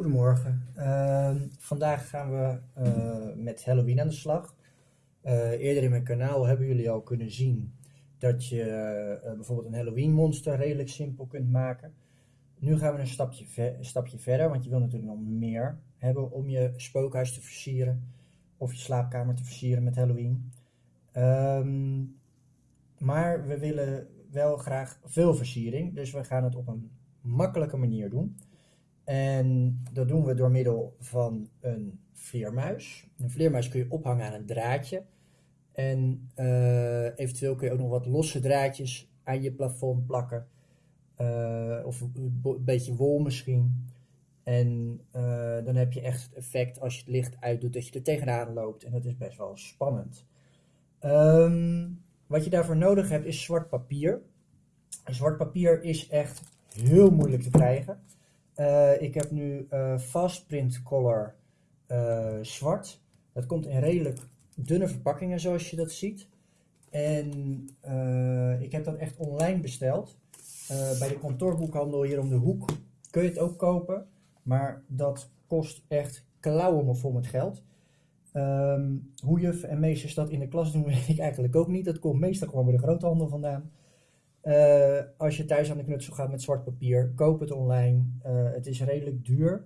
Goedemorgen. Ehm, vandaag gaan we eh, met Halloween aan de slag. Eh, eerder in mijn kanaal hebben jullie al kunnen zien dat je eh, bijvoorbeeld een Halloween monster redelijk simpel kunt maken. Nu gaan we een stapje, stapje verder, want je wil natuurlijk nog meer hebben om je spookhuis te versieren of je slaapkamer te versieren met Halloween. Ehm, maar we willen wel graag veel versiering, dus we gaan het op een makkelijke manier doen. En dat doen we door middel van een vleermuis. Een vleermuis kun je ophangen aan een draadje. En eh, eventueel kun je ook nog wat losse draadjes aan je plafond plakken. Eh, of een beetje wol misschien. En eh, dan heb je echt het effect als je het licht uitdoet dat je er tegenaan loopt. En dat is best wel spannend. Ehm, wat je daarvoor nodig hebt is zwart papier. Zwart papier is echt heel moeilijk te krijgen. Eh, ik heb nu eh Fast Print Color eh, zwart. Dat komt in redelijk dunne verpakkingen zoals je dat ziet. En ik heb dat echt online besteld. Bij de kantoorboekhandel hier om de hoek kun je het ook kopen. Maar dat kost echt klauwen vol met geld. Ehm, hoe juf en meesters dat in de klas doen, weet ik eigenlijk ook niet. Dat komt meestal gewoon bij de groothandel vandaan. Eh, als je thuis aan de knutsel gaat met zwart papier, koop het online. Eh, het is redelijk duur.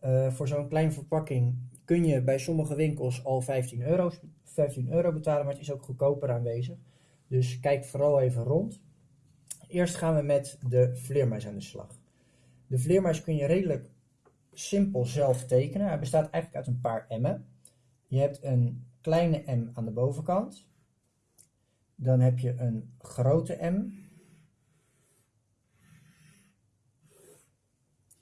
Eh, voor zo'n kleine verpakking kun je bij sommige winkels al 15 euro, 15 euro betalen, maar het is ook goedkoper aanwezig. Dus kijk vooral even rond. Eerst gaan we met de vleermuis aan de slag. De vleermuis kun je redelijk simpel zelf tekenen. Hij bestaat eigenlijk uit een paar M'en. Je hebt een kleine M aan de bovenkant. Dan heb je een grote M.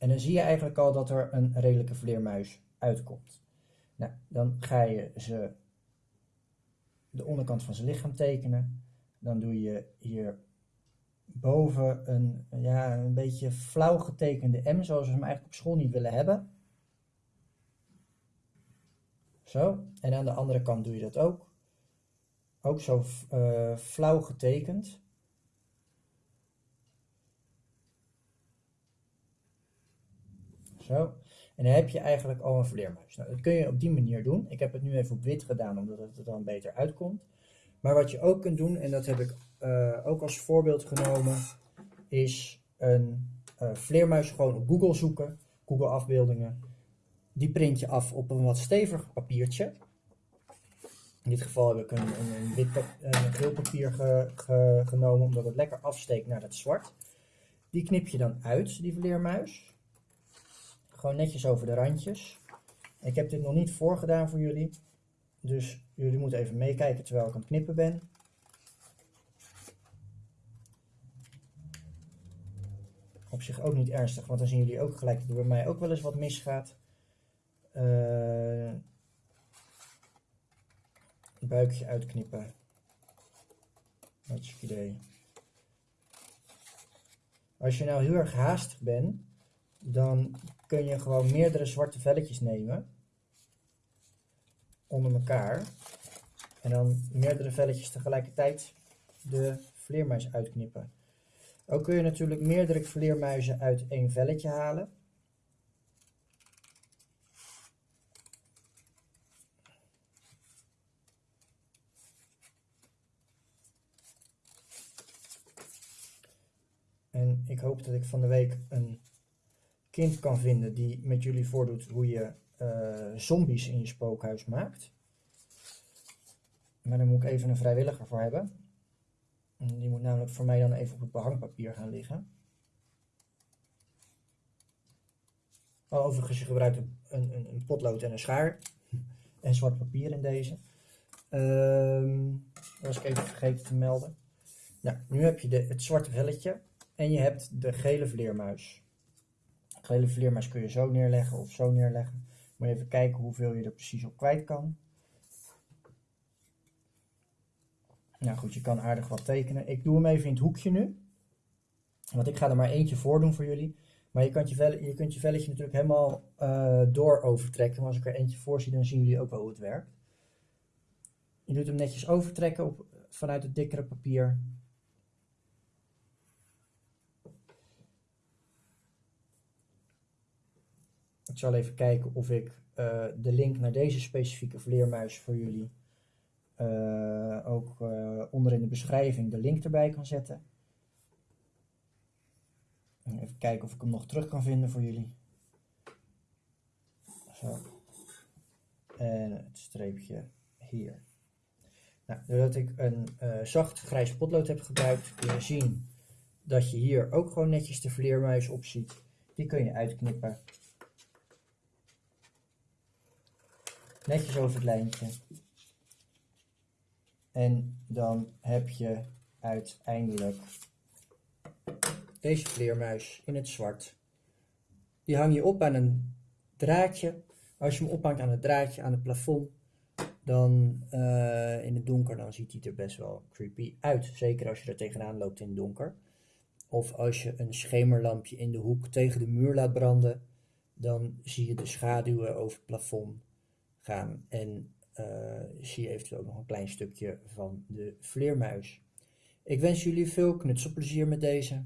En dan zie je eigenlijk al dat er een redelijke vleermuis uitkomt. Nou, dan ga je ze de onderkant van zijn lichaam tekenen. Dan doe je hier boven een, ja, een beetje flauw getekende M, zoals we hem eigenlijk op school niet willen hebben. Zo, en aan de andere kant doe je dat ook. Ook zo eh, flauw getekend. Zo. En dan heb je eigenlijk al een vleermuis. Nou, dat kun je op die manier doen. Ik heb het nu even op wit gedaan, omdat het er dan beter uitkomt. Maar wat je ook kunt doen, en dat heb ik eh, ook als voorbeeld genomen, is een eh, vleermuis gewoon op Google zoeken. Google afbeeldingen. Die print je af op een wat steviger papiertje. In dit geval heb ik een, wit papier ge- ge- genomen, omdat het lekker afsteekt naar het zwart. Die knip je dan uit, die vleermuis. Gewoon netjes over de randjes. Ik heb dit nog niet voorgedaan voor jullie. Dus jullie moeten even meekijken terwijl ik aan het knippen ben. Op zich ook niet ernstig, want dan zien jullie ook gelijk dat er bij mij ook wel eens wat misgaat. Eh buikje uitknippen. Hartstikke idee. Als je nou heel erg haastig bent, dan kun je gewoon meerdere zwarte velletjes nemen. Onder elkaar. En dan meerdere velletjes tegelijkertijd de vleermuis uitknippen. Ook kun je natuurlijk meerdere vleermuizen uit één velletje halen. En ik hoop dat ik van de week een kind kan vinden die met jullie voordoet hoe je eh, zombies in je spookhuis maakt. Maar daar moet ik even een vrijwilliger voor hebben. En die moet namelijk voor mij dan even op het behangpapier gaan liggen. Oh, overigens, je gebruikt een, een, een- potlood en een schaar. En zwart papier in deze. Ehm, dat was ik even vergeten te melden. Nou, nu heb je de, het zwarte velletje. En je hebt de gele vleermuis. De gele vleermuis kun je zo neerleggen of zo neerleggen. Moet je even kijken hoeveel je er precies op kwijt kan. Nou goed, je kan aardig wat tekenen. Ik doe hem even in het hoekje nu. Want ik ga er maar eentje voor doen voor jullie. Maar je, kunt je, vel, je kunt je velletje natuurlijk helemaal eh, door overtrekken. Maar als ik er eentje voor zie, dan zien jullie ook wel hoe het werkt. Je doet hem netjes overtrekken op, vanuit het dikkere papier. Ik zal even kijken of ik eh, de link naar deze specifieke vleermuis voor jullie eh, ook uh, onder in de beschrijving de link erbij kan zetten. Even kijken of ik hem nog terug kan vinden voor jullie. Zo. En het streepje hier. Nou, doordat ik een zacht grijs potlood heb gebruikt, kun je zien dat je hier ook gewoon netjes de vleermuis op ziet. Die kun je uitknippen. Netjes over het lijntje. En dan heb je uiteindelijk deze vleermuis in het zwart. Die hang je op aan een draadje. Als je hem ophangt aan het draadje aan het plafond, dan uh, in het donker, dan ziet hij er best wel creepy uit. Zeker als je er tegenaan loopt in het donker. Of als je een schemerlampje in de hoek tegen de muur laat branden, dan zie je de schaduwen over het plafond gaan en zie je eventueel ook nog een klein stukje van de vleermuis. Ik wens jullie veel knutselplezier met deze.